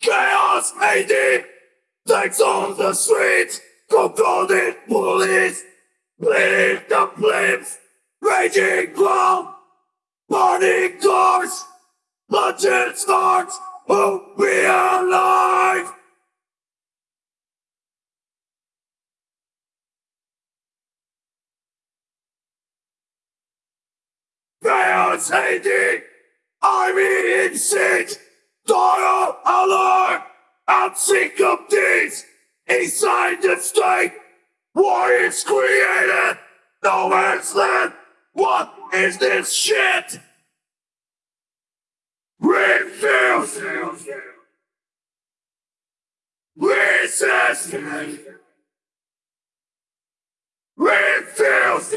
Chaos AD takes on the streets, confounded police, bleed the flames, raging clown, party cars, bloodshed starts, hope we are alive. Chaos AD, I'm in siege, Daughter alert! I'm sick of this! Inside the state, war is created! No man's land! What is this shit? Refuse! Resist! Refuse!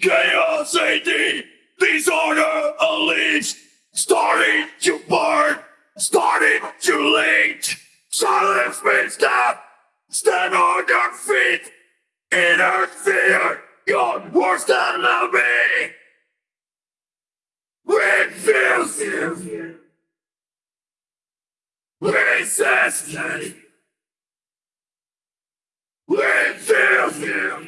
Chaos AD! Disorder unleashed! Starting to burn! Starting to leech! Silence means death! Stand on your feet! Inner fear! You're worse than me! Refuse! Resist! Refuse!